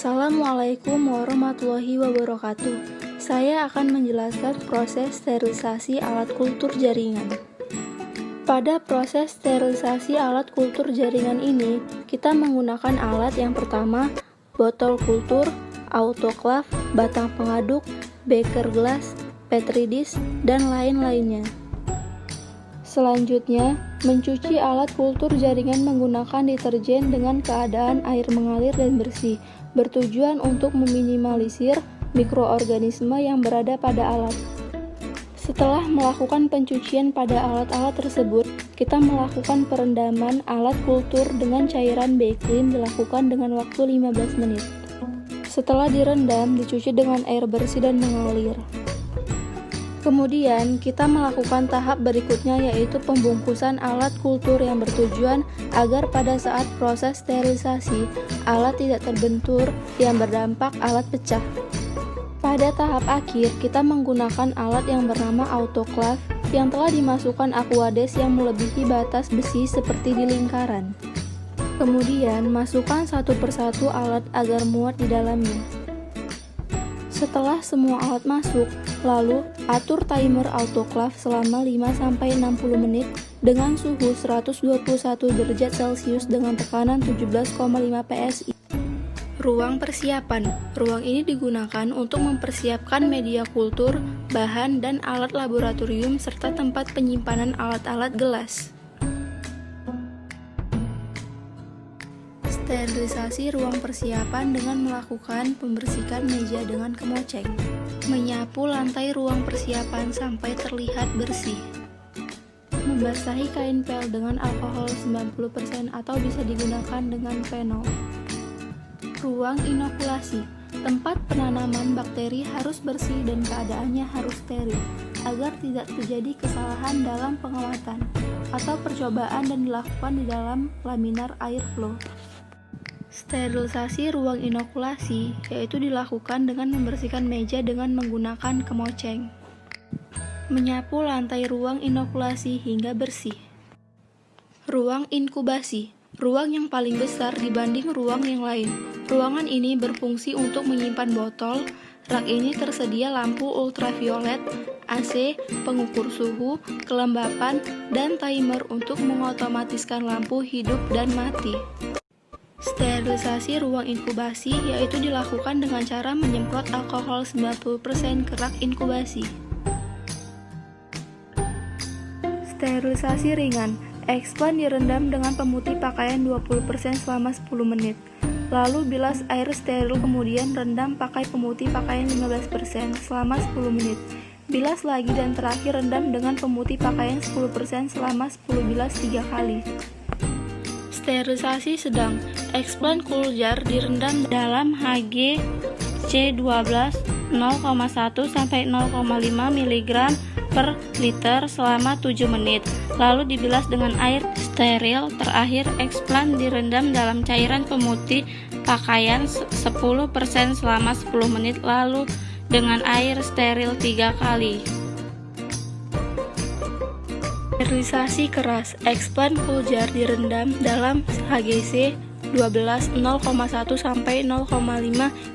Assalamualaikum warahmatullahi wabarakatuh. Saya akan menjelaskan proses sterilisasi alat kultur jaringan. Pada proses sterilisasi alat kultur jaringan ini, kita menggunakan alat yang pertama, botol kultur, autoklav, batang pengaduk, beker gelas, petri dish, dan lain-lainnya. Selanjutnya, mencuci alat kultur jaringan menggunakan deterjen dengan keadaan air mengalir dan bersih, bertujuan untuk meminimalisir mikroorganisme yang berada pada alat. Setelah melakukan pencucian pada alat-alat tersebut, kita melakukan perendaman alat kultur dengan cairan Beclean dilakukan dengan waktu 15 menit. Setelah direndam, dicuci dengan air bersih dan mengalir. Kemudian, kita melakukan tahap berikutnya yaitu pembungkusan alat kultur yang bertujuan agar pada saat proses sterilisasi, alat tidak terbentur yang berdampak alat pecah. Pada tahap akhir, kita menggunakan alat yang bernama autoclave yang telah dimasukkan aquades yang melebihi batas besi seperti di lingkaran. Kemudian, masukkan satu persatu alat agar muat di dalamnya. Setelah semua alat masuk, lalu atur timer autoclave selama 5-60 menit dengan suhu 121 derajat Celcius dengan tekanan 17,5 PSI. Ruang persiapan. Ruang ini digunakan untuk mempersiapkan media kultur, bahan, dan alat laboratorium serta tempat penyimpanan alat-alat gelas. Sterilisasi ruang persiapan dengan melakukan pembersihan meja dengan kemoceng. Menyapu lantai ruang persiapan sampai terlihat bersih. Membasahi kain pel dengan alkohol 90% atau bisa digunakan dengan fenol. Ruang inokulasi. Tempat penanaman bakteri harus bersih dan keadaannya harus steril agar tidak terjadi kesalahan dalam pengawatan atau percobaan dan dilakukan di dalam laminar air flow. Sterilisasi ruang inokulasi yaitu dilakukan dengan membersihkan meja dengan menggunakan kemoceng. Menyapu lantai ruang inokulasi hingga bersih. Ruang inkubasi, ruang yang paling besar dibanding ruang yang lain. Ruangan ini berfungsi untuk menyimpan botol. Rak ini tersedia lampu ultraviolet, AC, pengukur suhu, kelembapan, dan timer untuk mengotomatiskan lampu hidup dan mati. Sterilisasi ruang inkubasi yaitu dilakukan dengan cara menyemprot alkohol 90% ke rak inkubasi. Sterilisasi ringan Expand direndam dengan pemutih pakaian 20% selama 10 menit. Lalu bilas air steril kemudian rendam pakai pemutih pakaian 15% selama 10 menit. Bilas lagi dan terakhir rendam dengan pemutih pakaian 10% selama 10 bilas 3 kali. Sterilisasi sedang. Explant cool jar direndam dalam Hg C12 0,1 sampai 0,5 mg per liter selama 7 menit lalu dibilas dengan air steril. Terakhir explant direndam dalam cairan pemutih pakaian 10% selama 10 menit lalu dengan air steril 3 kali Sterilisasi keras, expand full jar direndam dalam HGC 12 0,1 sampai 0,5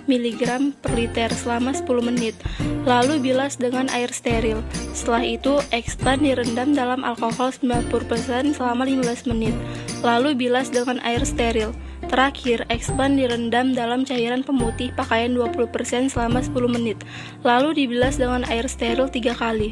mg per liter selama 10 menit. Lalu bilas dengan air steril. Setelah itu, expand direndam dalam alkohol 90% selama 15 menit. Lalu bilas dengan air steril. Terakhir, expand direndam dalam cairan pemutih pakaian 20% selama 10 menit. Lalu dibilas dengan air steril 3 kali.